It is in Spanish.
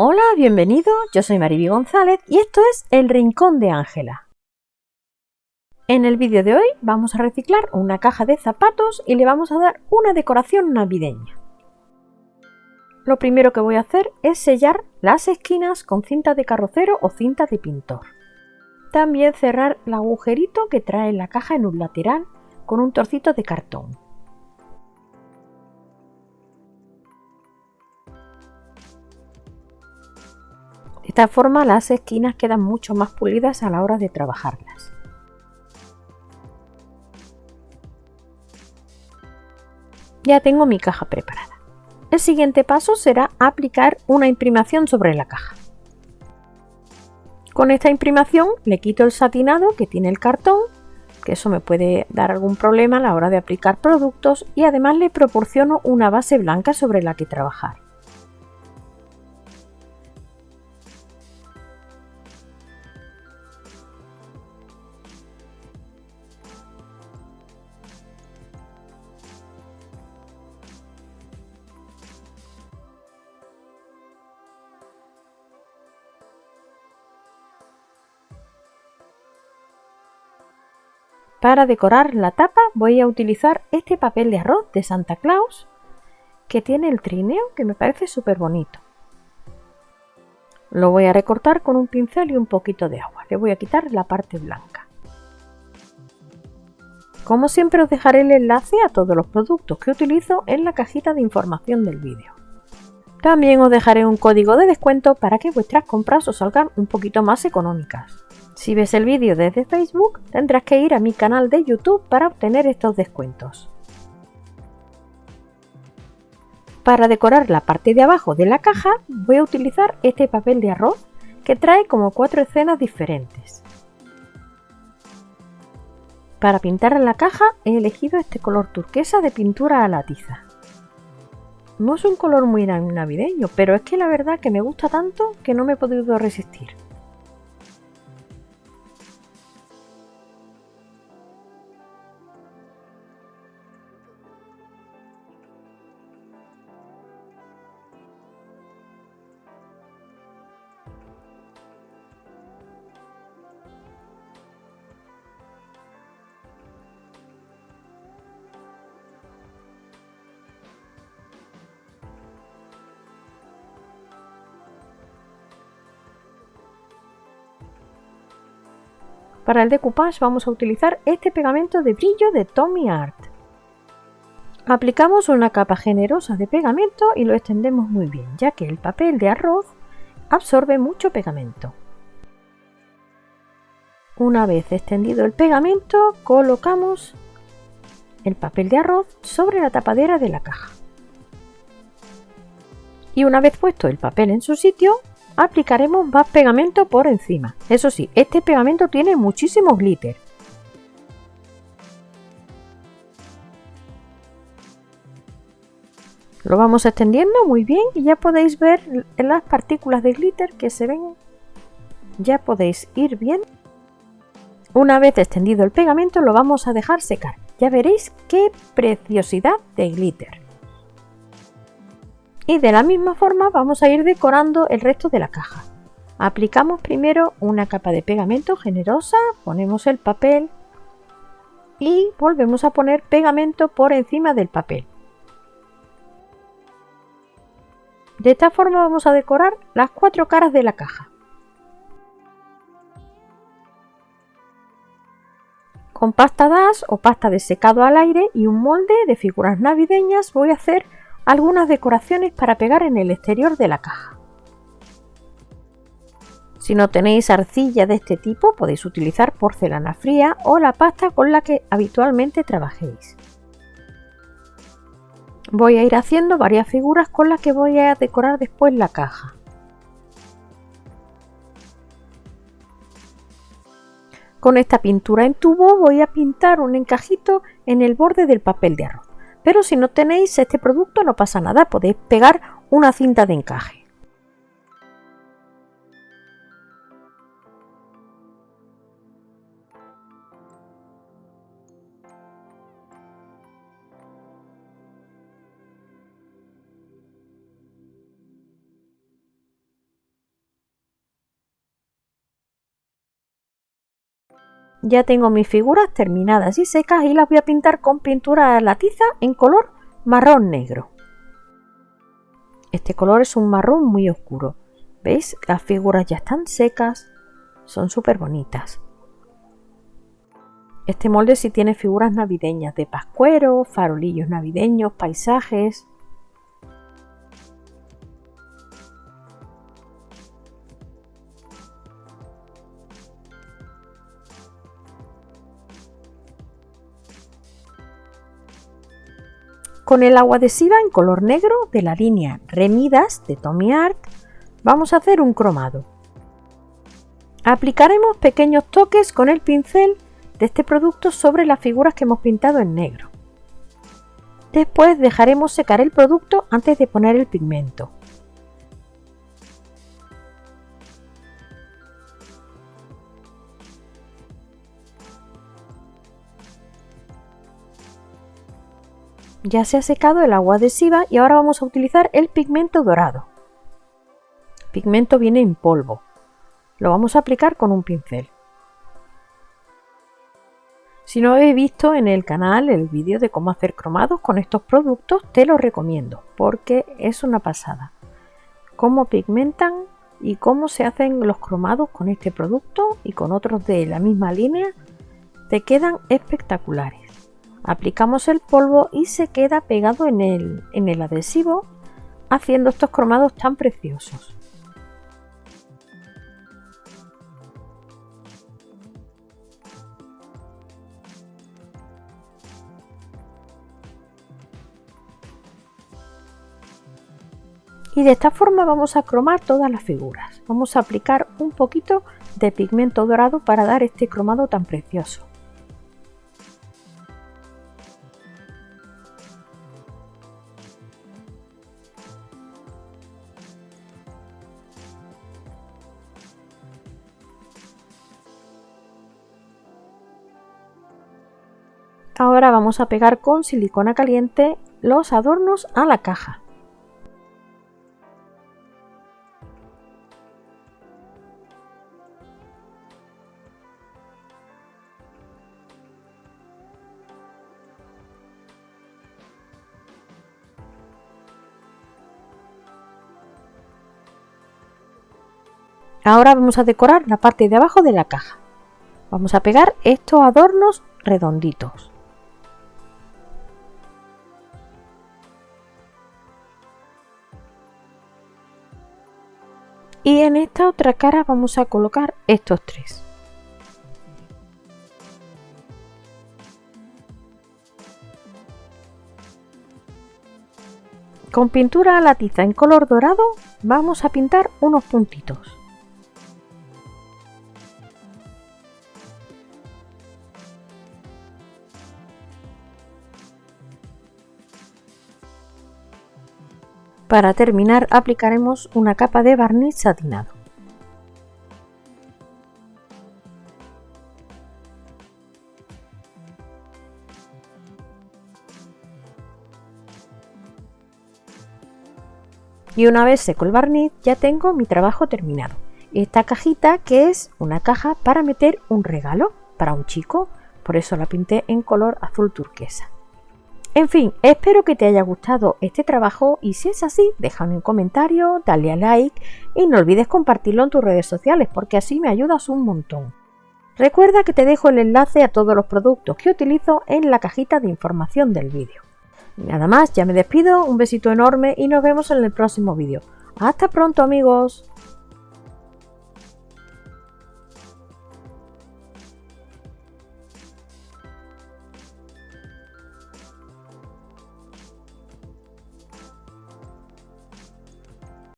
Hola, bienvenido, yo soy Mariby González y esto es El Rincón de Ángela. En el vídeo de hoy vamos a reciclar una caja de zapatos y le vamos a dar una decoración navideña. Lo primero que voy a hacer es sellar las esquinas con cinta de carrocero o cinta de pintor. También cerrar el agujerito que trae la caja en un lateral con un trocito de cartón. Esta forma las esquinas quedan mucho más pulidas a la hora de trabajarlas. Ya tengo mi caja preparada. El siguiente paso será aplicar una imprimación sobre la caja. Con esta imprimación le quito el satinado que tiene el cartón, que eso me puede dar algún problema a la hora de aplicar productos y además le proporciono una base blanca sobre la que trabajar. Para decorar la tapa voy a utilizar este papel de arroz de Santa Claus que tiene el trineo que me parece súper bonito. Lo voy a recortar con un pincel y un poquito de agua. Le voy a quitar la parte blanca. Como siempre os dejaré el enlace a todos los productos que utilizo en la cajita de información del vídeo. También os dejaré un código de descuento para que vuestras compras os salgan un poquito más económicas. Si ves el vídeo desde Facebook, tendrás que ir a mi canal de YouTube para obtener estos descuentos. Para decorar la parte de abajo de la caja voy a utilizar este papel de arroz que trae como cuatro escenas diferentes. Para pintar la caja he elegido este color turquesa de pintura a la tiza. No es un color muy navideño, pero es que la verdad que me gusta tanto que no me he podido resistir. Para el decoupage vamos a utilizar este pegamento de brillo de Tommy Art. Aplicamos una capa generosa de pegamento y lo extendemos muy bien, ya que el papel de arroz absorbe mucho pegamento. Una vez extendido el pegamento, colocamos el papel de arroz sobre la tapadera de la caja. Y una vez puesto el papel en su sitio, aplicaremos más pegamento por encima. Eso sí, este pegamento tiene muchísimo glitter. Lo vamos extendiendo muy bien y ya podéis ver las partículas de glitter que se ven. Ya podéis ir bien. Una vez extendido el pegamento lo vamos a dejar secar. Ya veréis qué preciosidad de glitter y de la misma forma vamos a ir decorando el resto de la caja. Aplicamos primero una capa de pegamento generosa, ponemos el papel y volvemos a poner pegamento por encima del papel. De esta forma vamos a decorar las cuatro caras de la caja. Con pasta DAS o pasta de secado al aire y un molde de figuras navideñas voy a hacer algunas decoraciones para pegar en el exterior de la caja. Si no tenéis arcilla de este tipo podéis utilizar porcelana fría o la pasta con la que habitualmente trabajéis. Voy a ir haciendo varias figuras con las que voy a decorar después la caja. Con esta pintura en tubo voy a pintar un encajito en el borde del papel de arroz. Pero si no tenéis este producto no pasa nada, podéis pegar una cinta de encaje. Ya tengo mis figuras terminadas y secas y las voy a pintar con pintura la tiza en color marrón negro. Este color es un marrón muy oscuro. ¿Veis? Las figuras ya están secas. Son súper bonitas. Este molde sí tiene figuras navideñas de pascuero, farolillos navideños, paisajes. Con el agua adhesiva en color negro de la línea Remidas de Tommy Art vamos a hacer un cromado. Aplicaremos pequeños toques con el pincel de este producto sobre las figuras que hemos pintado en negro. Después dejaremos secar el producto antes de poner el pigmento. Ya se ha secado el agua adhesiva y ahora vamos a utilizar el pigmento dorado. El pigmento viene en polvo. Lo vamos a aplicar con un pincel. Si no habéis visto en el canal el vídeo de cómo hacer cromados con estos productos, te lo recomiendo porque es una pasada. Cómo pigmentan y cómo se hacen los cromados con este producto y con otros de la misma línea, te quedan espectaculares. Aplicamos el polvo y se queda pegado en el, en el adhesivo haciendo estos cromados tan preciosos. y de esta forma vamos a cromar todas las figuras. Vamos a aplicar un poquito de pigmento dorado para dar este cromado tan precioso. Ahora vamos a pegar con silicona caliente los adornos a la caja. Ahora vamos a decorar la parte de abajo de la caja. Vamos a pegar estos adornos redonditos. Y en esta otra cara vamos a colocar estos tres. Con pintura a la tiza en color dorado vamos a pintar unos puntitos. Para terminar aplicaremos una capa de barniz satinado. Y una vez seco el barniz ya tengo mi trabajo terminado. Esta cajita que es una caja para meter un regalo para un chico, por eso la pinté en color azul turquesa. En fin, espero que te haya gustado este trabajo y si es así, déjame un comentario, dale a like y no olvides compartirlo en tus redes sociales porque así me ayudas un montón. Recuerda que te dejo el enlace a todos los productos que utilizo en la cajita de información del vídeo. Nada más, ya me despido, un besito enorme y nos vemos en el próximo vídeo. ¡Hasta pronto amigos!